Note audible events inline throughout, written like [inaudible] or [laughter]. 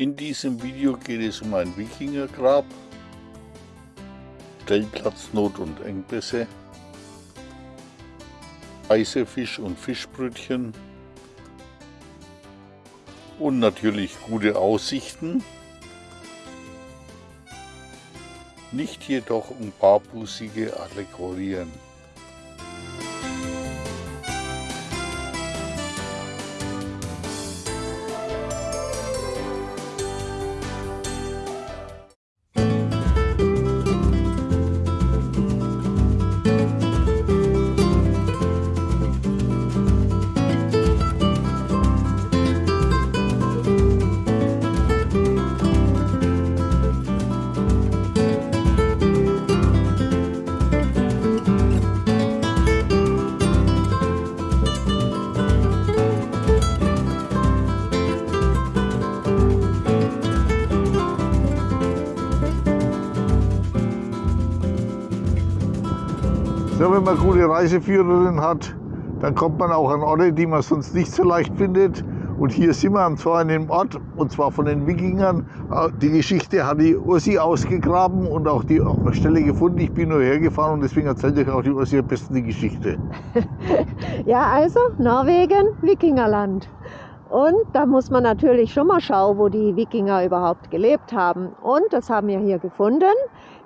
In diesem Video geht es um ein Wikingergrab, Stellplatznot und Engpässe, Reisefisch und Fischbrötchen und natürlich gute Aussichten, nicht jedoch um barbusige Allegorien. Wenn man gute Reiseführerin hat, dann kommt man auch an Orte, die man sonst nicht so leicht findet. Und hier sind wir zwar an einem Ort, und zwar von den Wikingern. Äh, die Geschichte hat die Ursi ausgegraben und auch die Stelle gefunden. Ich bin nur hergefahren und deswegen erzählt euch auch die Ursi am besten die Geschichte. [laughs] ja, also Norwegen, Wikingerland. Und da muss man natürlich schon mal schauen, wo die Wikinger überhaupt gelebt haben. Und das haben wir hier gefunden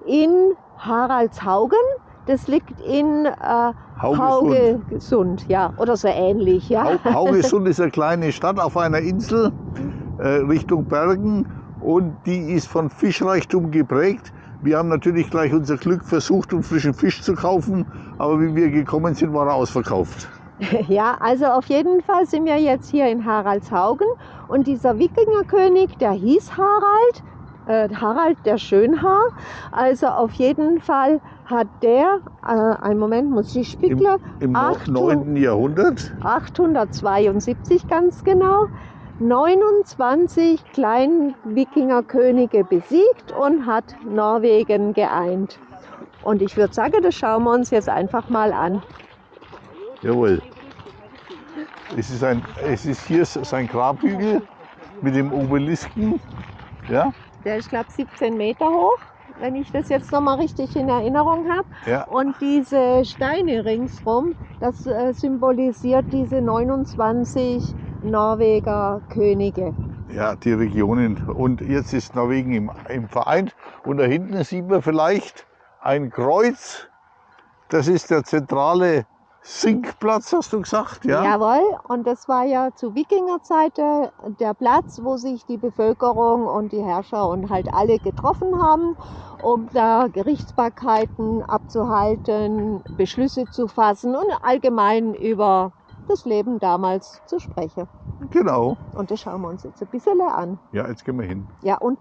in Haraldshaugen. Das liegt in äh, Haugesund. Haugesund, ja, oder so ähnlich, ja. Hau- Haugesund [laughs] ist eine kleine Stadt auf einer Insel äh, Richtung Bergen und die ist von Fischreichtum geprägt. Wir haben natürlich gleich unser Glück versucht, um frischen Fisch zu kaufen, aber wie wir gekommen sind, war er ausverkauft. [laughs] Ja, also auf jeden Fall sind wir jetzt hier in Haraldshaugen und dieser Wikingerkönig, der hieß Harald, äh, Harald der Schönhaar. Also auf jeden Fall hat der, äh, einen Moment, muss ich Im, spiegeln, im Achtung. 9. Jahrhundert 872 ganz genau, 29 kleinen Wikingerkönige besiegt und hat Norwegen geeint. Und ich würde sagen, das schauen wir uns jetzt einfach mal an. Jawohl. Es ist, ein, es ist hier sein Grabhügel mit dem Obelisken. Ja, Der ist, glaube ich, 17 Meter hoch, wenn ich das jetzt nochmal richtig in Erinnerung habe. ja. Und diese Steine ringsrum, das äh, symbolisiert diese 29 Norweger Könige. ja, die Regionen. Und jetzt ist Norwegen im, im Verein. Und da hinten sieht man vielleicht ein Kreuz. Das ist der zentrale Sinkplatz, hast du gesagt? Ja. Jawohl, und das war ja zu Wikingerzeit der, der Platz, wo sich die Bevölkerung und die Herrscher und halt alle getroffen haben, um da Gerichtsbarkeiten abzuhalten, Beschlüsse zu fassen und allgemein über das Leben damals zu sprechen. Genau. Und das schauen wir uns jetzt ein bisschen an. Ja, jetzt gehen wir hin. Ja, und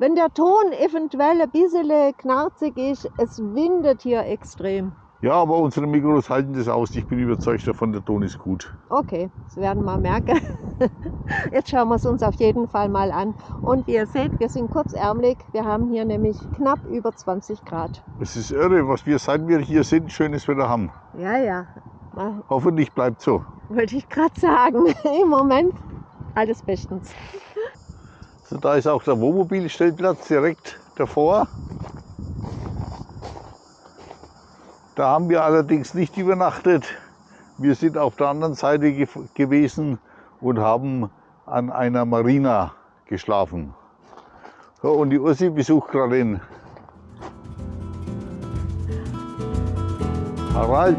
wenn der Ton eventuell ein bisschen knarzig ist, es windet hier extrem. Ja, aber unsere Mikros halten das aus. Ich bin überzeugt davon, der Ton ist gut. Okay, das werden wir merken. [laughs] Jetzt schauen wir es uns auf jeden Fall mal an. Und wie ihr seht, wir sind kurzärmlich. Wir haben hier nämlich knapp über 20 Grad. Es ist irre, was wir, seit wir hier sind, schönes Wetter haben. Ja, ja. Hoffentlich bleibt so. Wollte ich gerade sagen. [laughs] Im Moment alles bestens. So, da ist auch der Wohnmobilstellplatz direkt davor. Da haben wir allerdings nicht übernachtet. Wir sind auf der anderen Seite ge gewesen und haben an einer Marina geschlafen. So, und die Ursi besucht gerade den Harald.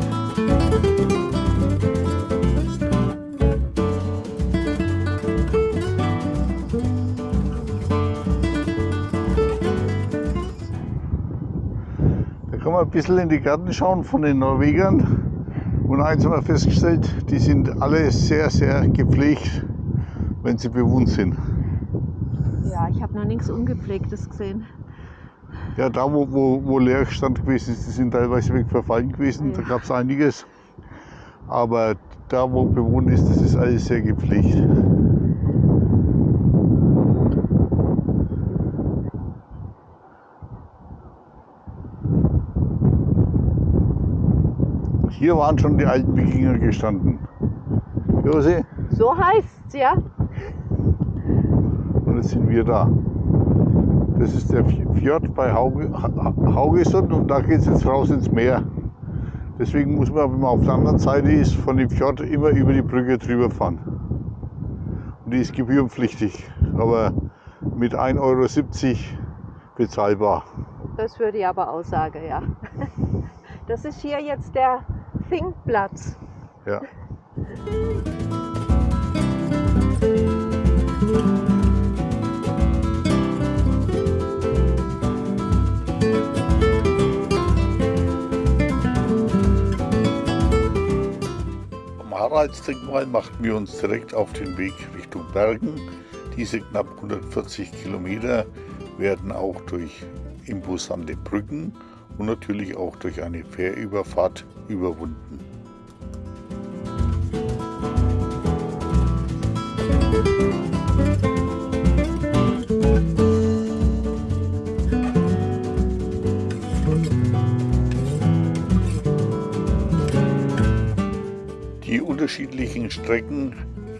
Kann man ein bisschen in die Gärten schauen von den Norwegern. Und eins haben wir festgestellt, die sind alle sehr, sehr gepflegt, wenn sie bewohnt sind. Ja, ich habe noch nichts Ungepflegtes gesehen. Ja, da wo, wo, wo Leerstand gewesen ist, die sind teilweise weg verfallen gewesen, da Ja. gab es einiges. Aber da wo bewohnt ist, das ist alles sehr gepflegt. Hier waren schon die alten Wikinger gestanden. Josi, So heißt's, ja. und jetzt sind wir da. Das ist der Fjord bei Hauge, Haugesund und da geht es jetzt raus ins Meer. Deswegen muss man, wenn man auf der anderen Seite ist, von dem Fjord immer über die Brücke drüber fahren. Und die ist gebührenpflichtig, aber mit 1,70 Euro bezahlbar. Das würde ich aber aussagen, ja. Das ist hier jetzt der Thinkplatz. Ja. Vom Haraldsdenkmal machten wir uns direkt auf den Weg Richtung Bergen. Diese knapp 140 Kilometer werden auch durch imposante Brücken und natürlich auch durch eine Fährüberfahrt überwunden. Die unterschiedlichen Strecken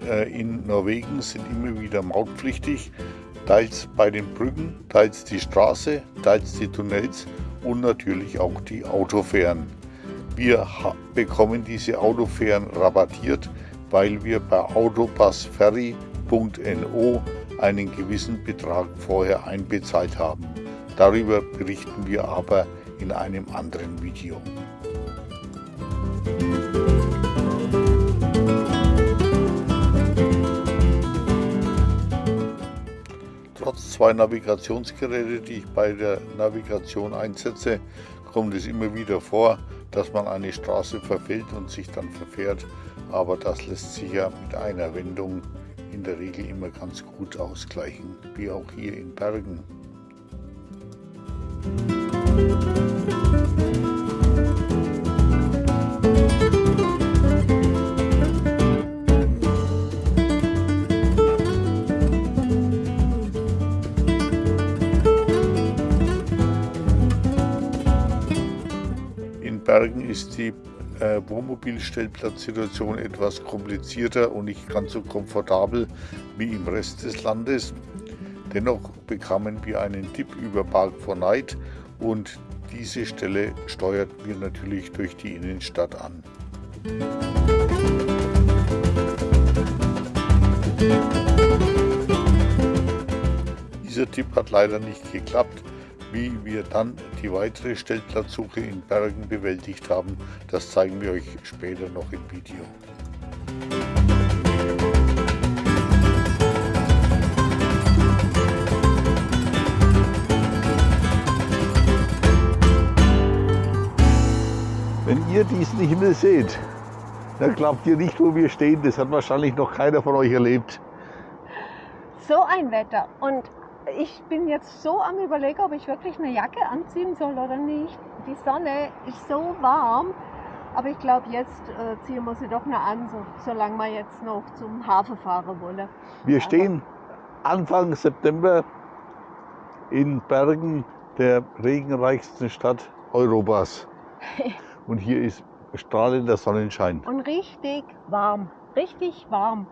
äh, in Norwegen sind immer wieder mautpflichtig, teils bei den Brücken, teils die Straße, teils die Tunnels und natürlich auch die Autofähren. Wir bekommen diese Autofähren rabattiert, weil wir bei autopassferry.no einen gewissen Betrag vorher einbezahlt haben. Darüber berichten wir aber in einem anderen Video. Trotz zwei Navigationsgeräte, die ich bei der Navigation einsetze, kommt es immer wieder vor, dass man eine Straße verfällt und sich dann verfährt. Aber das lässt sich ja mit einer Wendung in der Regel immer ganz gut ausgleichen, wie auch hier in Bergen. Bergen ist die äh, Wohnmobilstellplatzsituation etwas komplizierter und nicht ganz so komfortabel wie im Rest des Landes. Dennoch bekamen wir einen Tipp über Park for Night und diese Stelle steuerten wir natürlich durch die Innenstadt an. Dieser Tipp hat leider nicht geklappt. Wie wir dann die weitere Stellplatzsuche in Bergen bewältigt haben, das zeigen wir euch später noch im Video. Wenn ihr diesen Himmel seht, dann glaubt ihr nicht, wo wir stehen. Das hat wahrscheinlich noch keiner von euch erlebt. So ein Wetter. Und ich bin jetzt so am überlegen, ob ich wirklich eine Jacke anziehen soll oder nicht. Die Sonne ist so warm. Aber ich glaube, jetzt äh, ziehen wir sie doch noch an, so, solange wir jetzt noch zum Hafen fahren wollen. Wir Aber- stehen Anfang September in Bergen, der regenreichsten Stadt Europas. [laughs] Und hier ist strahlender Sonnenschein. Und richtig warm. Richtig warm.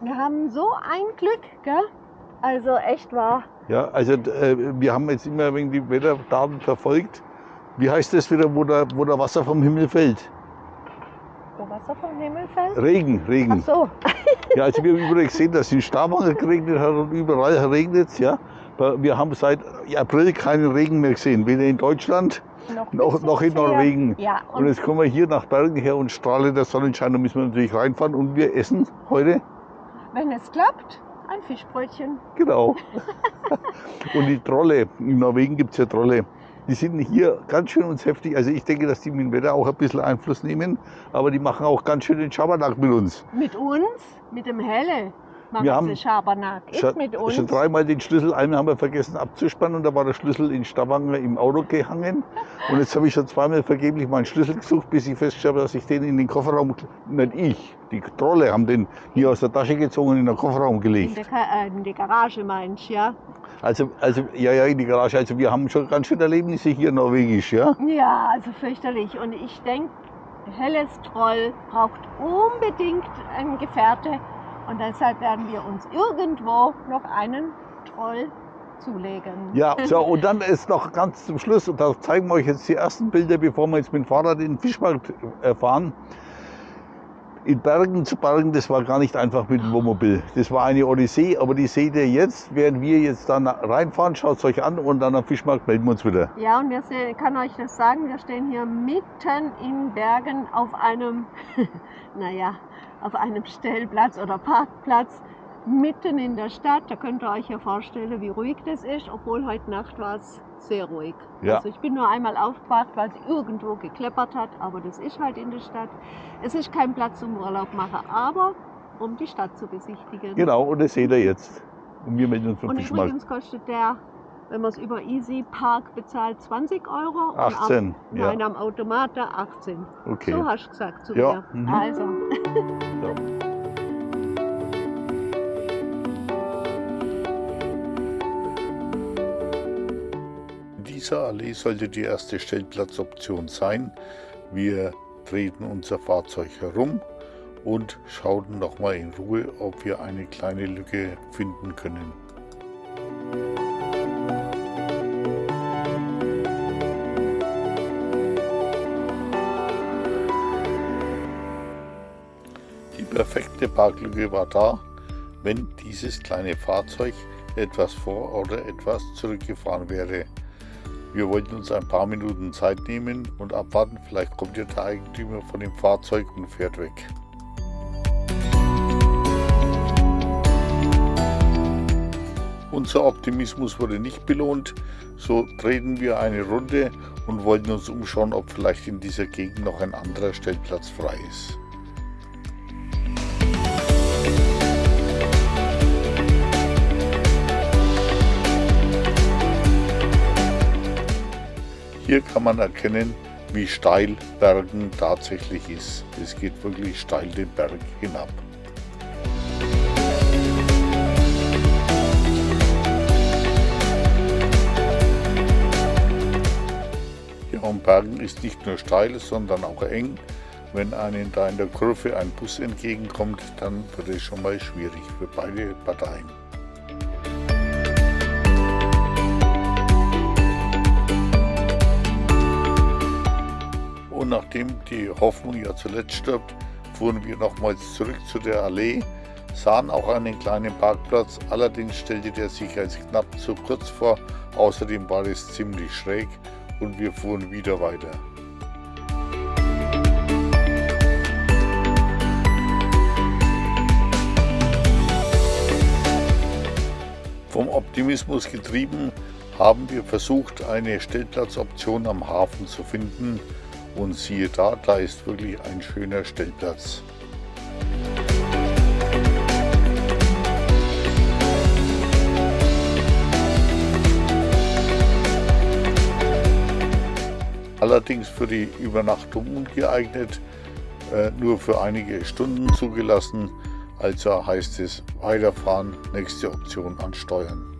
Wir haben so ein Glück, gell? Also echt wahr. Ja, also äh, wir haben jetzt immer wegen die Wetterdaten verfolgt. Wie heißt das wieder, wo der, wo der Wasser vom Himmel fällt? Wo Wasser vom Himmel fällt? Regen, Ach Regen. so. Ja, also wir haben überall gesehen, dass es in Stavanger geregnet hat und überall regnet es. Ja. Wir haben seit April keinen Regen mehr gesehen, weder in Deutschland Noch, noch, noch in. Norwegen. Ja, Und und jetzt kommen wir hier nach Bergen her und strahle der Sonnenschein, da müssen wir natürlich reinfahren und wir essen heute. wenn es klappt, ein Fischbrötchen. Genau. [laughs] und die Trolle, in Norwegen gibt es ja Trolle, die sind hier ganz schön uns heftig. Also ich denke, dass die mit dem Wetter auch ein bisschen Einfluss nehmen, aber die machen auch ganz schön den Schabernack mit uns. Mit uns, mit dem Helle, Wir haben Schabernack. Ist Schon, mit uns. schon dreimal den Schlüssel, einmal haben wir vergessen abzuspannen und da war der Schlüssel in Stavanger im Auto gehangen. Und jetzt habe ich schon zweimal vergeblich meinen Schlüssel gesucht, bis ich festgestellt habe, dass ich den in den Kofferraum, nicht ich, die Trolle haben den hier aus der Tasche gezogen und in den Kofferraum in, gelegt. der, Ka- äh, in die Garage meinst ja? Also, also, ja, ja, in die Garage. Also wir haben schon ganz schön Erlebnisse hier norwegisch, ja. Ja, also fürchterlich. Und ich denke, Helles Troll braucht unbedingt einen Gefährte. Und deshalb werden wir uns irgendwo noch einen Troll zulegen. Ja, so, und dann ist noch ganz zum Schluss, und da zeigen wir euch jetzt die ersten Bilder, bevor wir jetzt mit dem Fahrrad in den Fischmarkt äh, fahren. In Bergen zu Bergen, das war gar nicht einfach mit dem Wohnmobil. Das war eine Odyssee, aber die seht ihr jetzt, während wir jetzt dann reinfahren, schaut es euch an und dann am Fischmarkt melden wir uns wieder. Ja, und wir sehen, ich kann euch das sagen, wir stehen hier mitten in Bergen auf einem, [laughs] naja, auf einem Stellplatz oder Parkplatz mitten in der Stadt. Da könnt ihr euch ja vorstellen, wie ruhig das ist, obwohl heute Nacht war es sehr ruhig. Ja. Also ich bin nur einmal aufgewacht, weil es irgendwo gekleppert hat, aber das ist halt in der Stadt. Es ist kein Platz zum Urlaub machen, aber um die Stadt zu besichtigen. Genau, und das seht ihr jetzt. Und wir melden uns vom Und übrigens kostet der, wenn man es über Easy Park bezahlt, 20 Euro. und 18, am, ja. Nein, am Automat 18. Okay. So hast du gesagt zu Ja, mir. mhm. Also. So. In dieser Allee sollte die erste Stellplatzoption sein. Wir drehten unser Fahrzeug herum und schauten nochmal in Ruhe, ob wir eine kleine Lücke finden können. Perfekte Parklücke war da, wenn dieses kleine Fahrzeug etwas vor oder etwas zurückgefahren wäre. Wir wollten uns ein paar Minuten Zeit nehmen und abwarten, vielleicht kommt ja der Eigentümer von dem Fahrzeug und fährt weg. Unser Optimismus wurde nicht belohnt, so drehten wir eine Runde und wollten uns umschauen, ob vielleicht in dieser Gegend noch ein anderer Stellplatz frei ist. Hier kann man erkennen, wie steil Bergen tatsächlich ist. Es geht wirklich steil den Berg hinab. Ja, und Bergen ist nicht nur steil, sondern auch eng. Wenn einem da in der Kurve ein Bus entgegenkommt, dann wird es schon mal schwierig für beide Parteien. Und nachdem die Hoffnung ja zuletzt stirbt, fuhren wir nochmals zurück zu der Allee, sahen auch einen kleinen Parkplatz, allerdings stellte der sich als knapp zu kurz vor, außerdem war es ziemlich schräg und wir fuhren wieder weiter. Vom Optimismus getrieben haben wir versucht, eine Stellplatzoption am Hafen zu finden und siehe da, da ist wirklich ein schöner Stellplatz. Allerdings für die Übernachtung ungeeignet, äh, nur für einige Stunden zugelassen. Also heißt es weiterfahren, nächste Option ansteuern.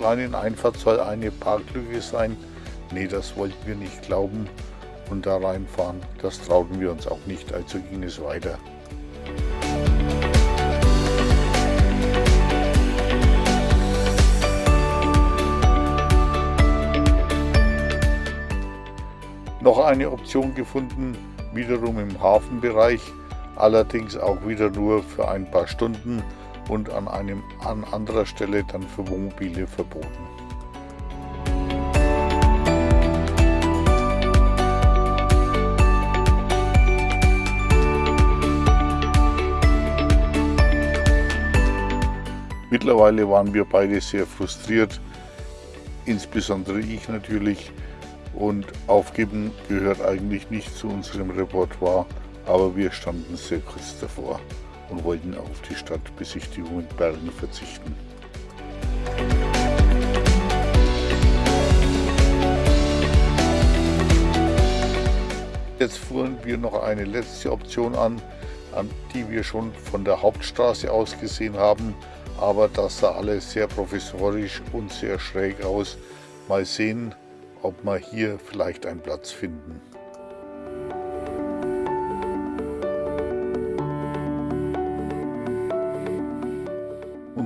Kleinen Einfahrt soll eine Parklücke sein. Nee, das wollten wir nicht glauben und da reinfahren. Das trauten wir uns auch nicht, also ging es weiter. Noch eine Option gefunden, wiederum im Hafenbereich, allerdings auch wieder nur für ein paar Stunden und an, einem, an anderer Stelle dann für Wohnmobile verboten. Mittlerweile waren wir beide sehr frustriert, insbesondere ich natürlich. Und aufgeben gehört eigentlich nicht zu unserem Repertoire, aber wir standen sehr kurz davor und wollten auf die Stadtbesichtigung in Bergen verzichten. Jetzt fuhren wir noch eine letzte Option an, an die wir schon von der Hauptstraße aus gesehen haben, aber das sah alles sehr professorisch und sehr schräg aus. Mal sehen, ob wir hier vielleicht einen Platz finden.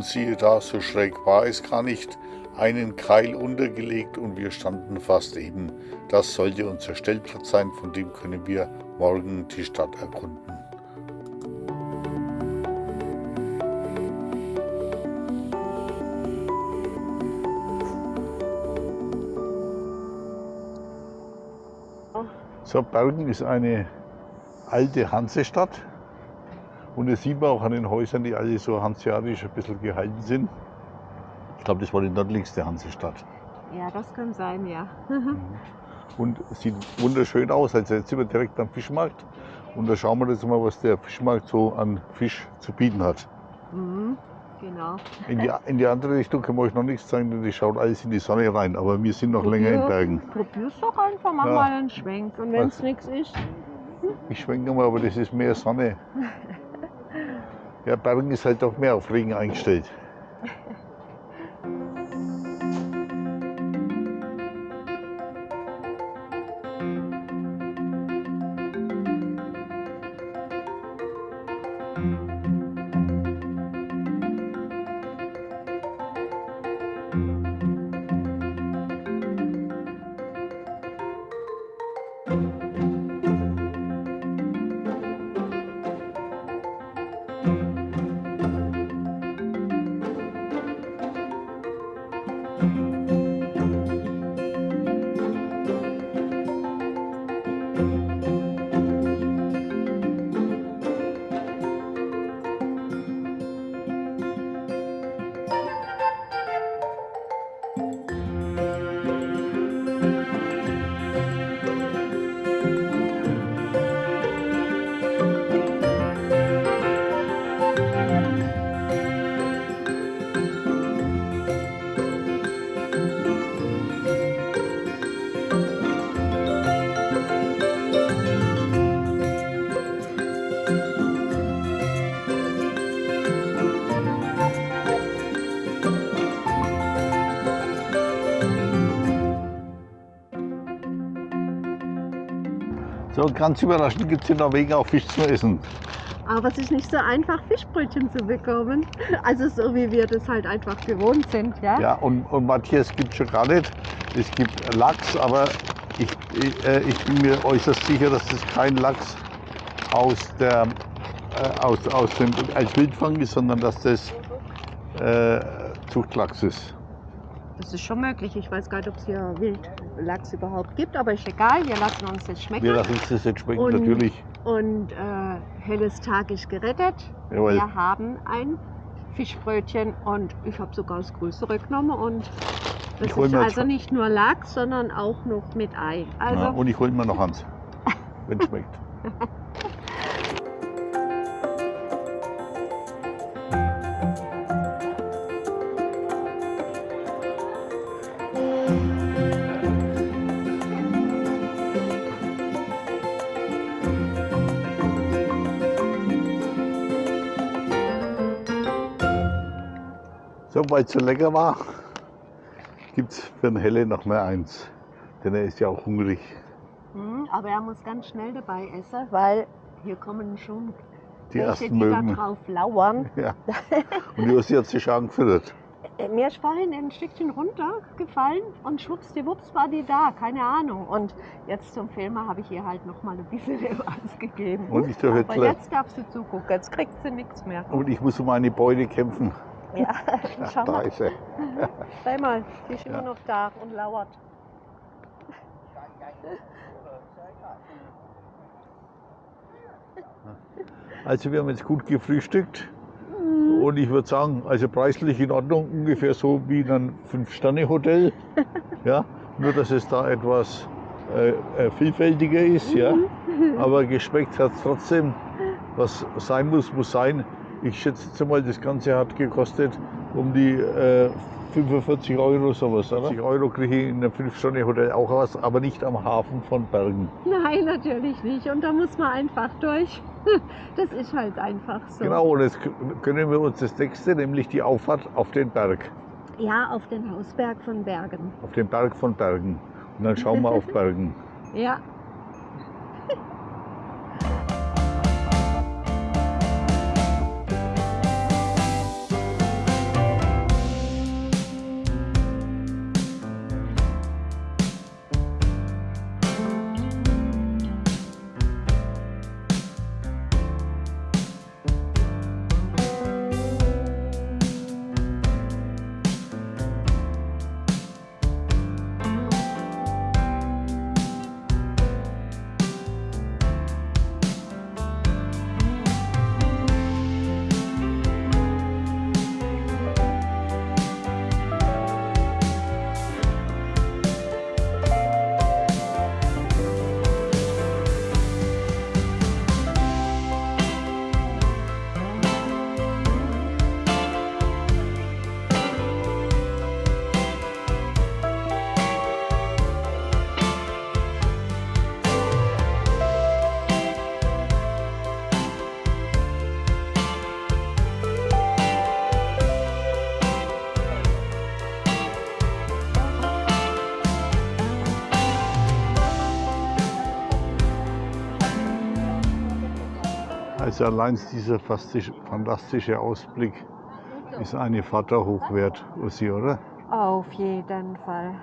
Siehe da, so schräg war es gar nicht, einen Keil untergelegt und wir standen fast eben. Das sollte unser Stellplatz sein, von dem können wir morgen die Stadt erkunden. So, Bergen ist eine alte Hansestadt. Und das sieht man auch an den Häusern, die alle so hanseatisch ein bisschen gehalten sind. Ich glaube, das war die nördlichste Hansestadt. Ja, das kann sein, ja. Und es sieht wunderschön aus. Also jetzt sind wir direkt am Fischmarkt. Und da schauen wir jetzt mal, was der Fischmarkt so an Fisch zu bieten hat. Mhm, genau. In die, in die andere Richtung kann man euch noch nichts sagen, denn die schaut alles in die Sonne rein. Aber wir sind noch länger in Bergen. Probier's doch einfach, mach Ja. mal einen Schwenk. Und wenn es nichts ist, Ich schwenke mal, aber das ist mehr Sonne. [laughs] Ja, Bergen ist halt auch mehr auf Regen eingestellt. So, ganz überraschend gibt es in Norwegen auch Fisch zu essen. aber es ist nicht so einfach, Fischbrötchen zu bekommen. Also so wie wir das halt einfach gewohnt sind, ja. Ja, und, und Matthias gibt schon gar nicht. Es gibt Lachs, aber ich, ich, äh, ich bin mir äußerst sicher, dass das kein Lachs aus, der, äh, aus, aus dem, als Wildfang ist, sondern dass das äh, Zuchtlachs ist. Das ist schon möglich. Ich weiß gar nicht, ob es hier Wildlachs überhaupt gibt, aber ist egal. Wir lassen uns das schmecken. Wir lassen uns das jetzt schmecken, Und- natürlich. Und äh, helles Tag ist gerettet. Jawohl. Wir haben ein Fischbrötchen und ich habe sogar das größere genommen. Und das Ich ist also nicht nur Lachs, sondern auch noch mit Ei. Also Ja, und ich hole mir noch eins, [laughs] wenn es schmeckt. [laughs] es so lecker war, gibt es für den Helle noch mehr eins. Denn er ist ja auch hungrig. Hm, aber er muss ganz schnell dabei essen, weil hier kommen schon Die welche, ersten die da drauf lauern. [laughs] Ja. Und die Ossi hat sich angefüttert. Äh, Mir ist vorhin ein Stückchen runtergefallen und schwuppsdiwupps war die da, keine Ahnung. Und jetzt zum Filmen habe ich ihr halt noch mal ein bisschen [laughs] was gegeben. Und ich darf jetzt jetzt darfst du zugucken, jetzt kriegt sie nichts mehr. Und ich muss um meine Beute kämpfen. Ja, [laughs] [laughs] schau Da mal, ist er. [laughs] schau mal, die ist Ja. immer noch da und lauert. Also wir haben jetzt gut gefrühstückt. Und ich würde sagen, also preislich in Ordnung, ungefähr so wie in einem Fünf-Sterne-Hotel. Ja, nur dass es da etwas äh, äh, vielfältiger ist, ja. Aber geschmeckt hat es trotzdem. Was sein muss, muss sein. Ich schätze jetzt mal, das Ganze hat gekostet um die äh, 45 Euro sowas, oder? 50 Euro kriege ich in einem 5-Sterne-Hotel auch was, aber nicht am Hafen von Bergen. Nein, natürlich nicht. Und da muss man einfach durch. [laughs] Das ist halt einfach so. Genau, und jetzt können wir uns das nächste, nämlich die Auffahrt auf den Berg, Ja, auf den Hausberg von Bergen. auf den Berg von Bergen. Und dann schauen wir auf [laughs] Bergen. Ja. Also allein dieser fantastische, Ausblick ist eine Vater hoch wert, Ussi, oder? Auf jeden Fall.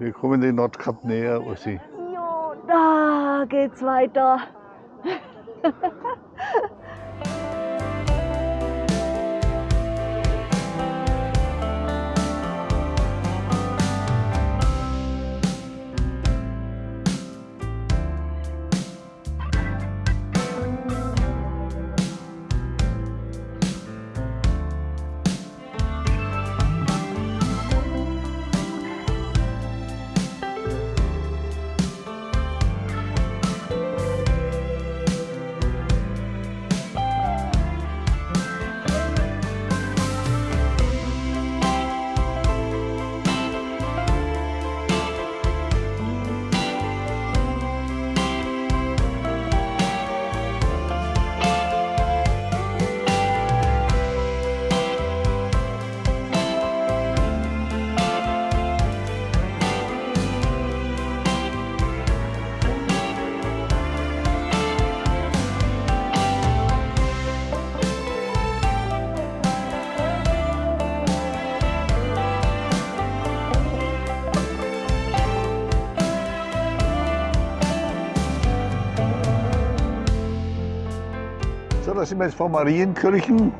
Wir kommen den Nordkap näher, Ussi. Jo, da geht's weiter. [laughs] sind wir jetzt vor Marienkirchen,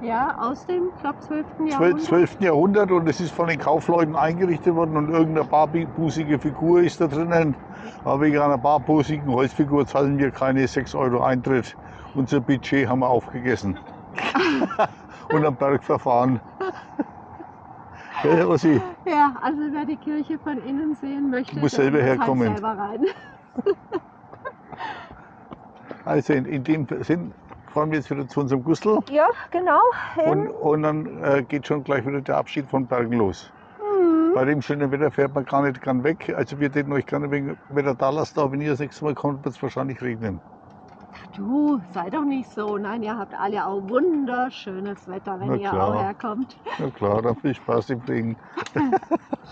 Ja, aus dem, glaube, 12. 12. Jahrhundert. 12. Jahrhundert und es ist von den Kaufleuten eingerichtet worden und irgendeine barbusige Figur ist da drinnen. Aber wegen einer barbusigen Holzfigur zahlen wir keine 6 Euro Eintritt. Unser Budget haben wir aufgegessen. [laughs] und am Berg verfahren. Gell, Ossi? Ja, also wer die Kirche von innen sehen möchte, Muss selber herkommen. Halt selber rein. [laughs] Also in, in dem Sinn fahren wir jetzt wieder zu unserem Gustl Ja, genau. und, und dann äh, geht schon gleich wieder der Abschied von Bergen los. Mhm. Bei dem schönen Wetter fährt man gar nicht gern weg. Also wir hätten euch gerne wegen Wetter da lassen, aber wenn ihr das nächste Mal kommt, wird es wahrscheinlich regnen. Du, sei doch nicht so. Nein, ihr habt alle auch wunderschönes Wetter, wenn ihr auch herkommt. Na klar, dann viel Spaß im Regen.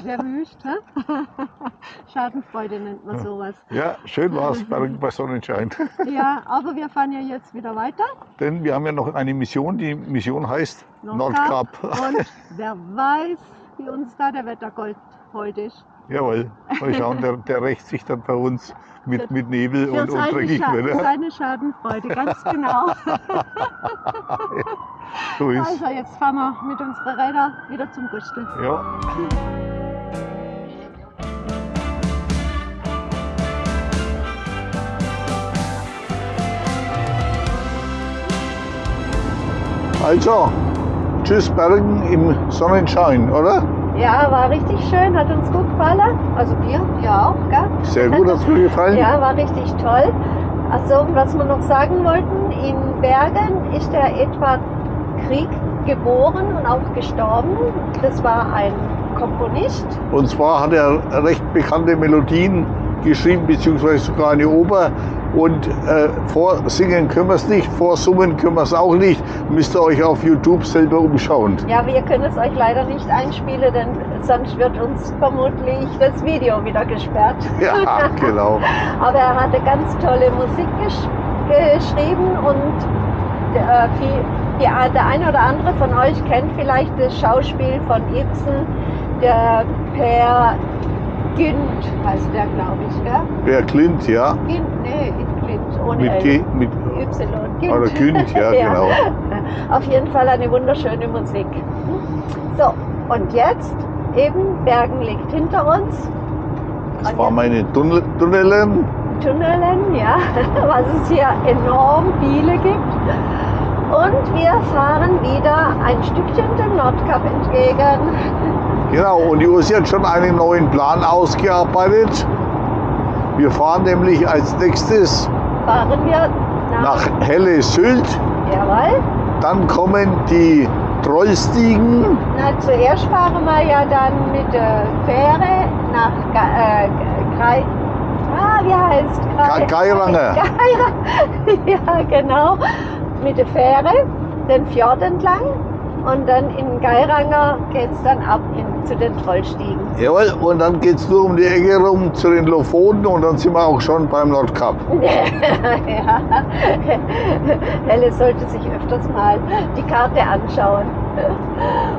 Wer [laughs] wünscht, hä? [laughs] Schadenfreude nennt man sowas. Ja, schön war's, Bergen bei Sonnenschein. [laughs] Ja, aber wir fahren ja jetzt wieder weiter. Denn wir haben ja noch eine Mission. Die Mission heißt Nordkap. Und wer weiß, wie uns da der Wettergold heute ist. Jawohl. Mal schauen, der, der rächt sich dann bei uns mit, mit Nebel Für und, und dreckig Scha Wetter. seine Schadenfreude, ganz genau. [laughs] So ist. Also jetzt fahren wir mit unseren Rädern wieder zum Gustel. Ja. Also, tschüss Bergen im Sonnenschein, oder? Ja, war richtig schön, hat uns gut gefallen. Also dir, ja auch, gell? Sehr gut, hat es mir gefallen. Ja, war richtig toll. Also, was wir noch sagen wollten, in Bergen ist der Edward Krieg geboren und auch gestorben. Das war ein Komponist. Und zwar hat er recht bekannte Melodien geschrieben, beziehungsweise sogar eine Oper. Und äh, vorsingen können wir es nicht, vorsummen können wir es auch nicht. Müsst ihr euch auf YouTube selber umschauen. Ja, wir können es euch leider nicht einspielen, denn sonst wird uns vermutlich das Video wieder gesperrt. [laughs] Ja, genau. Aber er hatte ganz tolle Musik gesch geschrieben und äh, viel, die, der eine oder andere von euch kennt vielleicht das Schauspiel von Ibsen, der Per Günd heißt der, glaube ich, gell? Per Klint, ja. Günd, nee, Günd, ohne Mit L. G, mit Y. Günd. oder Günd, ja, [laughs] genau. Auf jeden Fall eine wunderschöne Musik. So, und jetzt eben, Bergen liegt hinter uns. Das waren meine Tunnel, Tunnelen. Tunnelen, ja, [laughs] was es hier enorm viele gibt. Und wir fahren wieder ein Stückchen dem Nordkap entgegen. [laughs] Genau, und die Ursi hat schon einen neuen Plan ausgearbeitet. Wir fahren nämlich als nächstes Fahren wir nach, nach Helle Sylt. Jawohl. Dann kommen die Trollstiegen. Na, zuerst fahren wir ja dann mit der Fähre nach äh, Grei ah, wie heißt Ge- Geiranger. [laughs] Geiranger. ja, genau. Mit der Fähre den Fjord entlang und dann in Geiranger geht es dann ab in, zu den Trollstiegen. Jawohl, und dann geht es nur um die Ecke rum zu den Lofoten und dann sind wir auch schon beim Nordkap. [laughs] ja. Helle sollte sich öfters mal die Karte anschauen.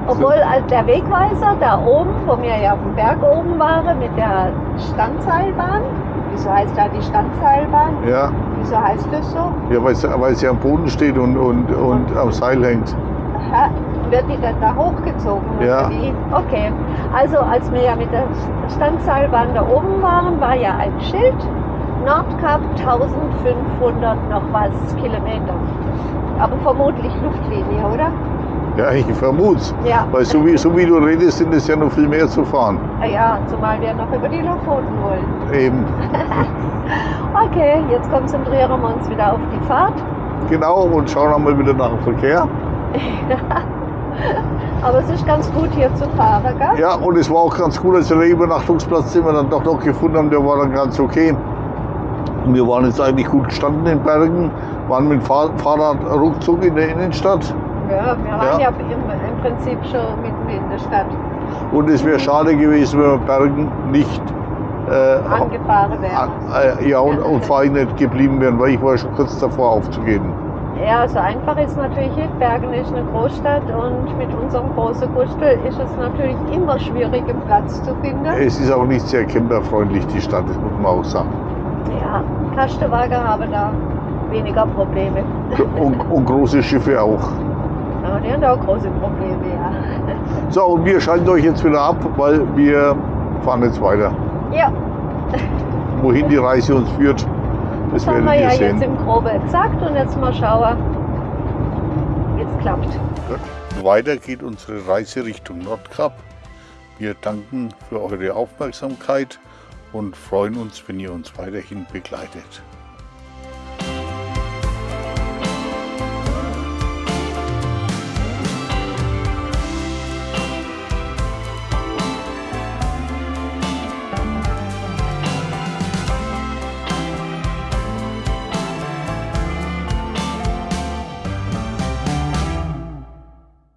Obwohl also der Wegweiser da oben, wo wir ja auf dem Berg oben waren, mit der Standseilbahn, wieso heißt da die Standseilbahn? Ja, Wieso heißt das so? ja weil, es, sie am Boden steht und, und, und am Seil hängt. Aha. Wird die dann da hochgezogen? Ja. Wie? Okay. Also als wir ja mit der Standseilbahn da oben waren, war ja ein Schild. Nordkap 1500 noch was Kilometer. Aber vermutlich Luftlinie, oder? Ja, ich vermute Ja. Weil so wie, so wie du redest, sind es ja noch viel mehr zu fahren. Ah Ja, zumal wir noch über die Lofoten wollen. Eben. [laughs] Okay, jetzt konzentrieren wir uns wieder auf die Fahrt. Genau, und schauen einmal wieder nach dem Verkehr. [laughs] [laughs] Aber es ist ganz gut hier zu fahren, gell? Ja, und es war auch ganz gut, also der Übernachtungsplatz, den wir dann doch noch gefunden haben, der war dann ganz okay. Wir waren jetzt eigentlich gut gestanden in Bergen, waren mit dem Fahr Fahrrad ruckzuck in der Innenstadt. Ja, wir waren Ja. ja, im, im Prinzip schon mitten in der Stadt Und es wäre schade gewesen, wenn wir Bergen nicht äh, angefahren wären. äh, ja, und, und vor allem nicht geblieben wären, weil ich war schon kurz davor aufzugeben. Ja, so einfach ist natürlich nicht. Bergen ist eine Großstadt und mit unserem großen Gustel ist es natürlich immer schwierig, einen Platz zu finden. Es ist auch nicht sehr camperfreundlich, die Stadt, das muss man auch sagen. Ja, Kastenwagen haben da weniger Probleme. [laughs] Und, und große Schiffe auch. Ja, die haben da auch große Probleme, ja. So, und wir schalten euch jetzt wieder ab, weil wir fahren jetzt weiter. Ja, Wohin die Reise uns führt, das das haben wir ja sehen. jetzt im Grobe gesagt und jetzt mal schauen, wie es klappt. Weiter geht unsere Reise Richtung Nordkap. Wir danken für eure Aufmerksamkeit und freuen uns, wenn ihr uns weiterhin begleitet.